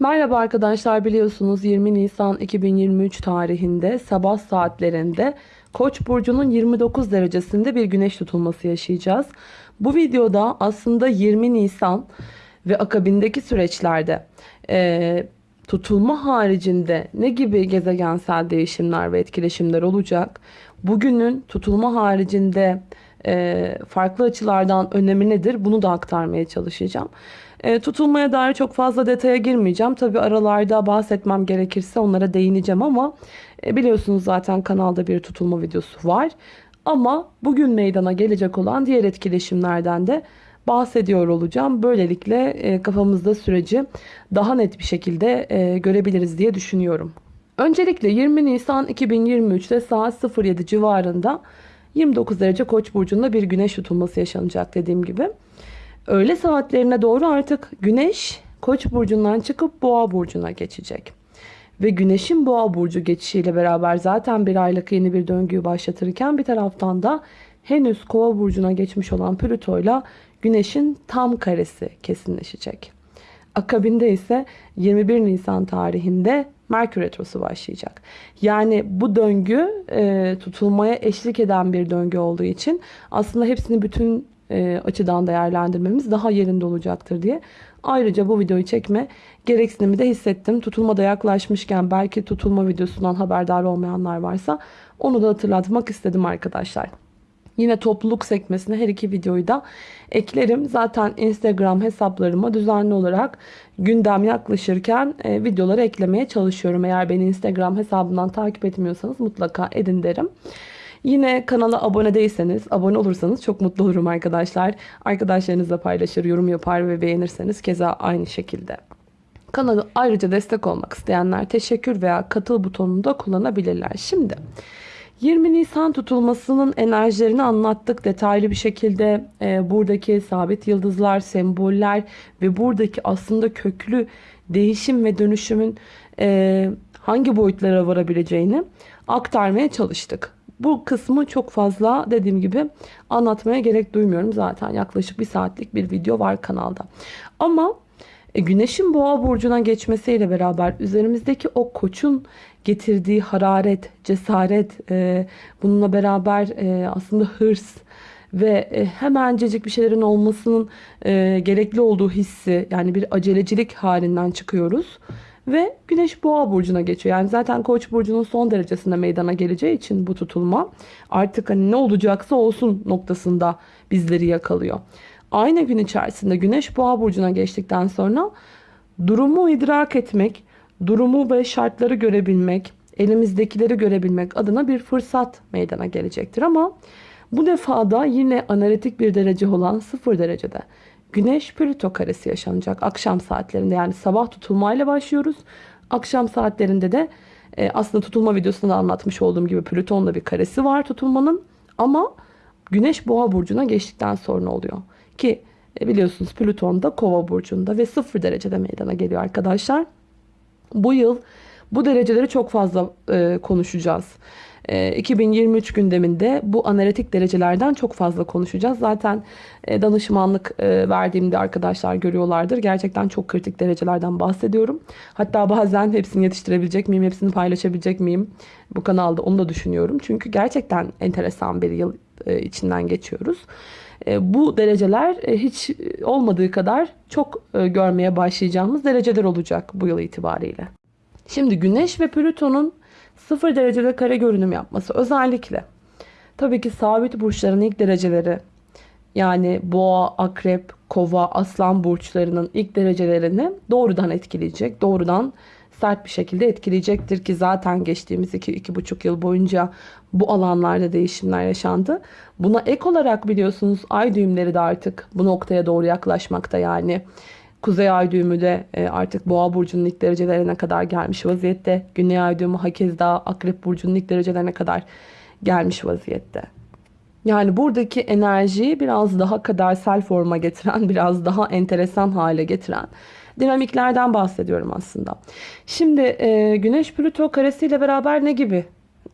Merhaba arkadaşlar biliyorsunuz 20 Nisan 2023 tarihinde sabah saatlerinde Koç burcunun 29 derecesinde bir güneş tutulması yaşayacağız. Bu videoda aslında 20 Nisan ve akabindeki süreçlerde e, tutulma haricinde ne gibi gezegensel değişimler ve etkileşimler olacak? Bugünün tutulma haricinde farklı açılardan önemi nedir? Bunu da aktarmaya çalışacağım. E, tutulmaya dair çok fazla detaya girmeyeceğim. Tabi aralarda bahsetmem gerekirse onlara değineceğim ama e, biliyorsunuz zaten kanalda bir tutulma videosu var. Ama bugün meydana gelecek olan diğer etkileşimlerden de bahsediyor olacağım. Böylelikle e, kafamızda süreci daha net bir şekilde e, görebiliriz diye düşünüyorum. Öncelikle 20 Nisan 2023'te saat 07 civarında 29 derece Koç burcunda bir güneş tutulması yaşanacak dediğim gibi. Öğle saatlerine doğru artık güneş Koç burcundan çıkıp Boğa burcuna geçecek. Ve güneşin Boğa burcu geçişiyle beraber zaten bir aylık yeni bir döngüyü başlatırken bir taraftan da henüz Kova burcuna geçmiş olan Plüto ile güneşin tam karesi kesinleşecek. Akabinde ise 21 Nisan tarihinde Merkür Retrosu başlayacak. Yani bu döngü e, tutulmaya eşlik eden bir döngü olduğu için aslında hepsini bütün e, açıdan değerlendirmemiz daha yerinde olacaktır diye. Ayrıca bu videoyu çekme gereksinimi de hissettim. Tutulma da yaklaşmışken belki tutulma videosundan haberdar olmayanlar varsa onu da hatırlatmak istedim arkadaşlar. Yine topluluk sekmesine her iki videoyu da eklerim. Zaten Instagram hesaplarıma düzenli olarak gündem yaklaşırken e, videoları eklemeye çalışıyorum. Eğer beni Instagram hesabından takip etmiyorsanız mutlaka edin derim. Yine kanala abone değilseniz, abone olursanız çok mutlu olurum arkadaşlar. Arkadaşlarınızla paylaşır, yorum yapar ve beğenirseniz keza aynı şekilde. Kanalı ayrıca destek olmak isteyenler teşekkür veya katıl butonunu da kullanabilirler. Şimdi 20 Nisan tutulmasının enerjilerini anlattık detaylı bir şekilde e, buradaki sabit yıldızlar, semboller ve buradaki aslında köklü değişim ve dönüşümün e, hangi boyutlara varabileceğini aktarmaya çalıştık. Bu kısmı çok fazla dediğim gibi anlatmaya gerek duymuyorum. Zaten yaklaşık bir saatlik bir video var kanalda. Ama e, Güneşin boğa burcuna geçmesiyle beraber üzerimizdeki o koçun getirdiği hararet, cesaret, e, bununla beraber e, aslında hırs ve e, hemencecik bir şeylerin olmasının e, gerekli olduğu hissi yani bir acelecilik halinden çıkıyoruz. Ve Güneş Boğa burcuna geçiyor. Yani zaten Koç burcunun son derecesinde meydana geleceği için bu tutulma artık hani ne olacaksa olsun noktasında bizleri yakalıyor. Aynı gün içerisinde Güneş Boğa burcuna geçtikten sonra durumu idrak etmek, durumu ve şartları görebilmek, elimizdekileri görebilmek adına bir fırsat meydana gelecektir ama bu defada yine analitik bir derece olan 0 derecede Güneş Plüto karesi yaşanacak akşam saatlerinde yani sabah tutulmayla başlıyoruz. Akşam saatlerinde de e, aslında tutulma videosunda anlatmış olduğum gibi Plüton'da bir karesi var tutulmanın ama Güneş Boğa burcuna geçtikten sonra oluyor. Ki e, biliyorsunuz Plüton da Kova burcunda ve 0 derecede meydana geliyor arkadaşlar. Bu yıl bu dereceleri çok fazla e, konuşacağız. 2023 ee, gündeminde bu analitik derecelerden çok fazla konuşacağız. Zaten e, danışmanlık e, verdiğimde arkadaşlar görüyorlardır. Gerçekten çok kritik derecelerden bahsediyorum. Hatta bazen hepsini yetiştirebilecek miyim, hepsini paylaşabilecek miyim bu kanalda onu da düşünüyorum. Çünkü gerçekten enteresan bir yıl e, içinden geçiyoruz. Bu dereceler hiç olmadığı kadar çok görmeye başlayacağımız dereceler olacak bu yıl itibariyle. Şimdi Güneş ve Plüton'un 0 derecede kare görünüm yapması özellikle tabii ki sabit burçların ilk dereceleri yani boğa, akrep, kova, aslan burçlarının ilk derecelerini doğrudan etkileyecek. Doğrudan sert bir şekilde etkileyecektir ki zaten geçtiğimiz 2-2,5 yıl boyunca bu alanlarda değişimler yaşandı. Buna ek olarak biliyorsunuz ay düğümleri de artık bu noktaya doğru yaklaşmakta yani. Kuzey ay düğümü de e, artık boğa burcunun ilk derecelerine kadar gelmiş vaziyette. Güney ay düğümü hakeza akrep burcunun ilk derecelerine kadar gelmiş vaziyette. Yani buradaki enerjiyi biraz daha kadersel forma getiren, biraz daha enteresan hale getiren dinamiklerden bahsediyorum aslında. Şimdi e, Güneş Plüto karesiyle beraber ne gibi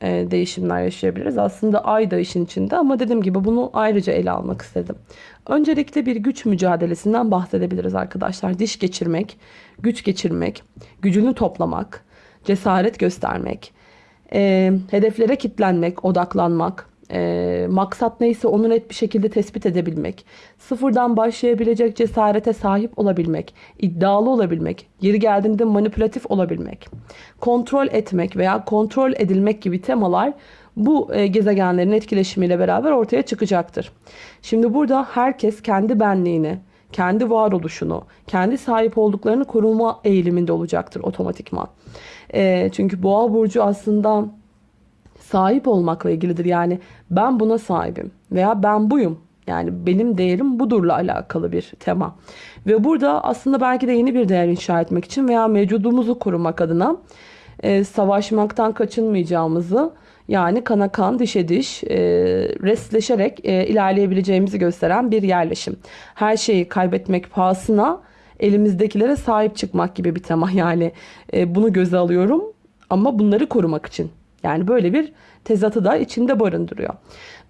e, değişimler yaşayabiliriz. Aslında ay da işin içinde ama dediğim gibi bunu ayrıca ele almak istedim. Öncelikle bir güç mücadelesinden bahsedebiliriz arkadaşlar. Diş geçirmek, güç geçirmek, gücünü toplamak, cesaret göstermek, e, hedeflere kitlenmek, odaklanmak, e, maksat neyse onu net bir şekilde tespit edebilmek, sıfırdan başlayabilecek cesarete sahip olabilmek, iddialı olabilmek, yeri geldiğinde manipülatif olabilmek, kontrol etmek veya kontrol edilmek gibi temalar bu e, gezegenlerin etkileşimiyle beraber ortaya çıkacaktır. Şimdi burada herkes kendi benliğini, kendi varoluşunu, kendi sahip olduklarını koruma eğiliminde olacaktır otomatikman. E, çünkü boğa burcu aslında sahip olmakla ilgilidir. Yani ben buna sahibim veya ben buyum. Yani benim değerim budurla alakalı bir tema. Ve burada aslında belki de yeni bir değer inşa etmek için veya mevcudumuzu korumak adına e, savaşmaktan kaçınmayacağımızı yani kana kan dişe diş e, restleşerek e, ilerleyebileceğimizi gösteren bir yerleşim. Her şeyi kaybetmek pahasına elimizdekilere sahip çıkmak gibi bir tema. Yani e, bunu göze alıyorum ama bunları korumak için. Yani böyle bir tezatı da içinde barındırıyor.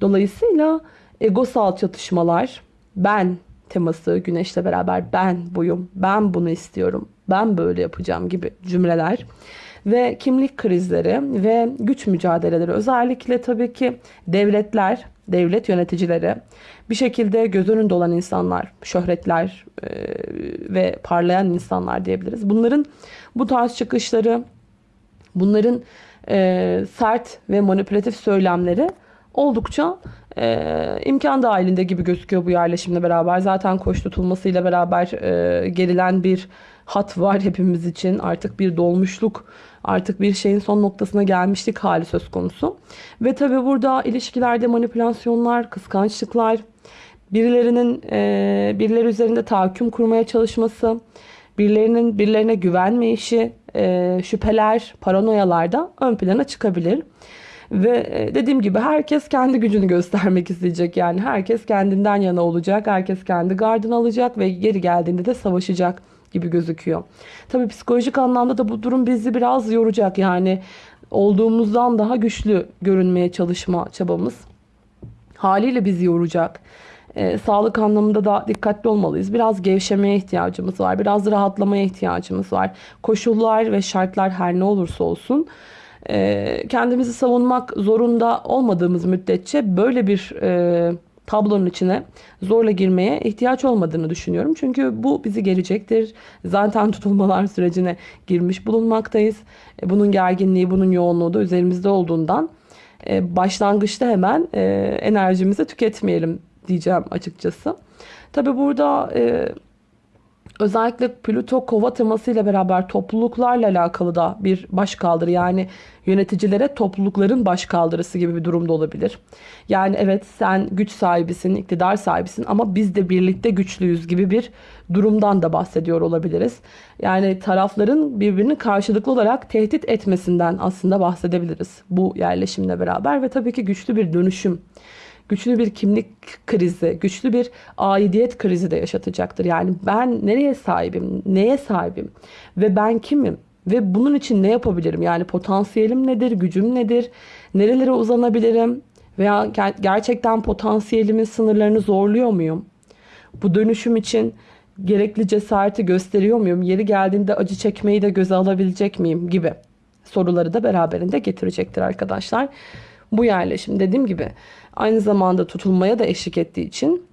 Dolayısıyla egosal çatışmalar, ben teması güneşle beraber ben buyum, ben bunu istiyorum, ben böyle yapacağım gibi cümleler ve kimlik krizleri ve güç mücadeleleri özellikle tabii ki devletler, devlet yöneticileri bir şekilde göz önünde olan insanlar, şöhretler e, ve parlayan insanlar diyebiliriz. Bunların bu tarz çıkışları, bunların e, sert ve manipülatif söylemleri oldukça e, imkan dahilinde gibi gözüküyor bu yerleşimle beraber. Zaten koş tutulmasıyla beraber e, gerilen bir hat var hepimiz için. Artık bir dolmuşluk, artık bir şeyin son noktasına gelmişlik hali söz konusu. Ve tabi burada ilişkilerde manipülasyonlar, kıskançlıklar, birilerinin e, birileri üzerinde tahakküm kurmaya çalışması, birilerinin birilerine güvenmeyişi, e, şüpheler, paranoyalar da ön plana çıkabilir. Ve e, dediğim gibi herkes kendi gücünü göstermek isteyecek. Yani herkes kendinden yana olacak. Herkes kendi gardını alacak ve geri geldiğinde de savaşacak gibi gözüküyor. Tabii psikolojik anlamda da bu durum bizi biraz yoracak. Yani olduğumuzdan daha güçlü görünmeye çalışma çabamız haliyle bizi yoracak. E, sağlık anlamında da dikkatli olmalıyız. Biraz gevşemeye ihtiyacımız var. Biraz rahatlamaya ihtiyacımız var. Koşullar ve şartlar her ne olursa olsun e, kendimizi savunmak zorunda olmadığımız müddetçe böyle bir e, tablonun içine zorla girmeye ihtiyaç olmadığını düşünüyorum. Çünkü bu bizi gelecektir. Zaten tutulmalar sürecine girmiş bulunmaktayız. E, bunun gerginliği, bunun yoğunluğu da üzerimizde olduğundan e, başlangıçta hemen e, enerjimizi tüketmeyelim diyeceğim açıkçası. Tabi burada e, özellikle Plüto kova temasıyla beraber topluluklarla alakalı da bir başkaldırı yani yöneticilere toplulukların başkaldırısı gibi bir durumda olabilir. Yani evet sen güç sahibisin, iktidar sahibisin ama biz de birlikte güçlüyüz gibi bir durumdan da bahsediyor olabiliriz. Yani tarafların birbirini karşılıklı olarak tehdit etmesinden aslında bahsedebiliriz bu yerleşimle beraber ve tabii ki güçlü bir dönüşüm güçlü bir kimlik krizi, güçlü bir aidiyet krizi de yaşatacaktır. Yani ben nereye sahibim, neye sahibim ve ben kimim? Ve bunun için ne yapabilirim? Yani potansiyelim nedir, gücüm nedir, nerelere uzanabilirim? Veya gerçekten potansiyelimin sınırlarını zorluyor muyum? Bu dönüşüm için gerekli cesareti gösteriyor muyum? Yeri geldiğinde acı çekmeyi de göze alabilecek miyim? Gibi soruları da beraberinde getirecektir arkadaşlar. Bu yerleşim dediğim gibi aynı zamanda tutulmaya da eşlik ettiği için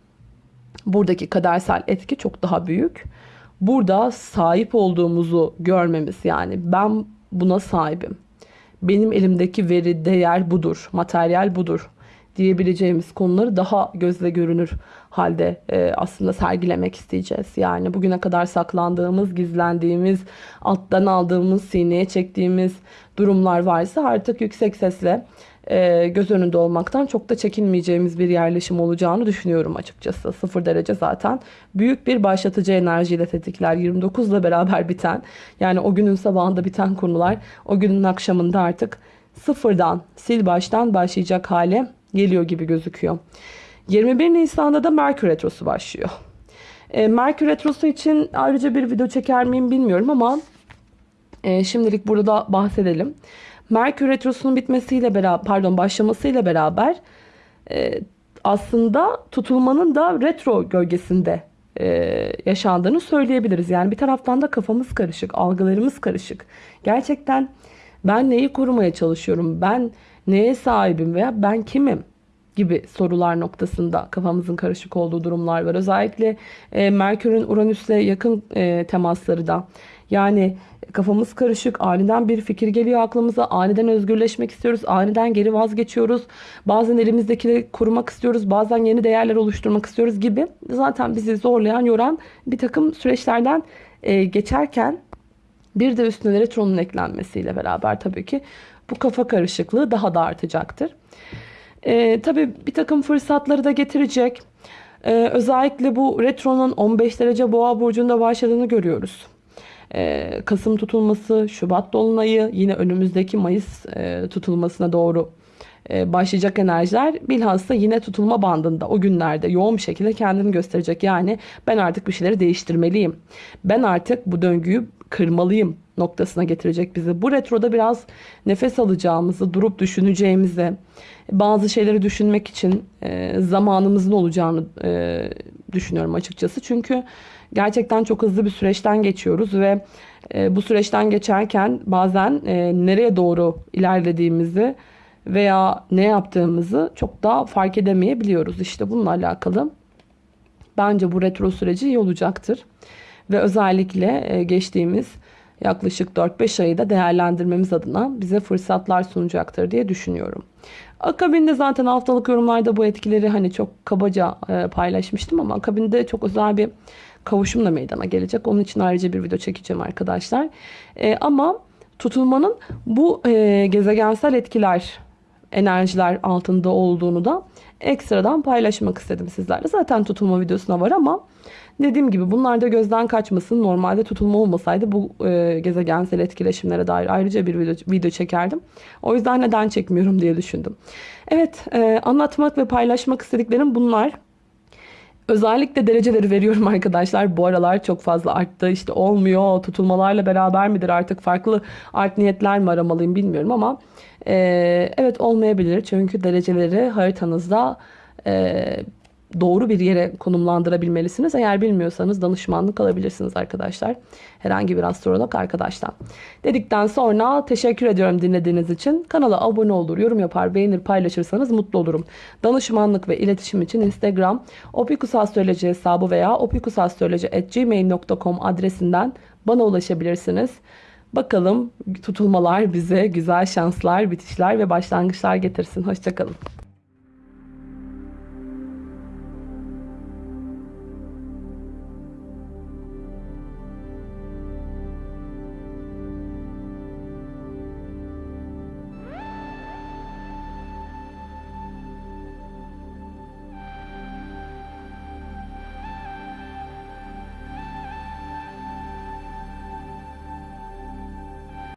buradaki kadersel etki çok daha büyük. Burada sahip olduğumuzu görmemiz yani ben buna sahibim. Benim elimdeki veri, değer budur, materyal budur diyebileceğimiz konuları daha gözle görünür halde e, aslında sergilemek isteyeceğiz. Yani bugüne kadar saklandığımız, gizlendiğimiz, alttan aldığımız, sineye çektiğimiz durumlar varsa artık yüksek sesle göz önünde olmaktan çok da çekinmeyeceğimiz bir yerleşim olacağını düşünüyorum açıkçası. Sıfır derece zaten büyük bir başlatıcı enerjiyle tetikler. 29 ile beraber biten yani o günün sabahında biten konular o günün akşamında artık sıfırdan sil baştan başlayacak hale geliyor gibi gözüküyor. 21 Nisan'da da Merkür Retrosu başlıyor. E, Merkür Retrosu için ayrıca bir video çeker miyim bilmiyorum ama e, şimdilik burada bahsedelim. Merkür Retrosu'nun bitmesiyle beraber, pardon başlamasıyla beraber e, aslında tutulmanın da retro gölgesinde e, yaşandığını söyleyebiliriz. Yani bir taraftan da kafamız karışık, algılarımız karışık. Gerçekten ben neyi korumaya çalışıyorum, ben neye sahibim veya ben kimim gibi sorular noktasında kafamızın karışık olduğu durumlar var. Özellikle e, Merkür'ün Uranüs'le yakın e, temasları da yani kafamız karışık, aniden bir fikir geliyor aklımıza, aniden özgürleşmek istiyoruz, aniden geri vazgeçiyoruz. Bazen elimizdekileri korumak istiyoruz, bazen yeni değerler oluşturmak istiyoruz gibi. Zaten bizi zorlayan, yoran bir takım süreçlerden e, geçerken bir de üstüne retronun eklenmesiyle beraber tabii ki bu kafa karışıklığı daha da artacaktır. E, tabii bir takım fırsatları da getirecek. E, özellikle bu retronun 15 derece boğa burcunda başladığını görüyoruz. Kasım tutulması, Şubat dolunayı, yine önümüzdeki Mayıs tutulmasına doğru başlayacak enerjiler bilhassa yine tutulma bandında o günlerde yoğun bir şekilde kendini gösterecek. Yani ben artık bir şeyleri değiştirmeliyim. Ben artık bu döngüyü kırmalıyım noktasına getirecek bizi. Bu retroda biraz nefes alacağımızı, durup düşüneceğimizi, bazı şeyleri düşünmek için zamanımızın olacağını düşünüyorum açıkçası. Çünkü gerçekten çok hızlı bir süreçten geçiyoruz ve e, bu süreçten geçerken bazen e, nereye doğru ilerlediğimizi veya ne yaptığımızı çok daha fark edemeyebiliyoruz. İşte bununla alakalı bence bu retro süreci iyi olacaktır. Ve özellikle e, geçtiğimiz yaklaşık 4-5 ayı da değerlendirmemiz adına bize fırsatlar sunacaktır diye düşünüyorum. Akabinde zaten haftalık yorumlarda bu etkileri hani çok kabaca e, paylaşmıştım ama akabinde çok özel bir kavuşum da meydana gelecek. Onun için ayrıca bir video çekeceğim arkadaşlar. E, ama tutulmanın bu e, gezegensel etkiler, enerjiler altında olduğunu da ekstradan paylaşmak istedim sizlerle. Zaten tutulma videosuna var ama dediğim gibi bunlar da gözden kaçmasın. Normalde tutulma olmasaydı bu e, gezegensel etkileşimlere dair ayrıca bir video, video çekerdim. O yüzden neden çekmiyorum diye düşündüm. Evet e, anlatmak ve paylaşmak istediklerim bunlar. Özellikle dereceleri veriyorum arkadaşlar. Bu aralar çok fazla arttı. İşte olmuyor. Tutulmalarla beraber midir artık farklı art niyetler mi aramalıyım bilmiyorum ama e, evet olmayabilir. Çünkü dereceleri haritanızda e, doğru bir yere konumlandırabilmelisiniz. Eğer bilmiyorsanız danışmanlık alabilirsiniz arkadaşlar. Herhangi bir astrolog arkadaştan. Dedikten sonra teşekkür ediyorum dinlediğiniz için. Kanala abone olur, yorum yapar, beğenir, paylaşırsanız mutlu olurum. Danışmanlık ve iletişim için Instagram opikusastroloji hesabı veya opikusastroloji.gmail.com adresinden bana ulaşabilirsiniz. Bakalım tutulmalar bize güzel şanslar, bitişler ve başlangıçlar getirsin. Hoşçakalın.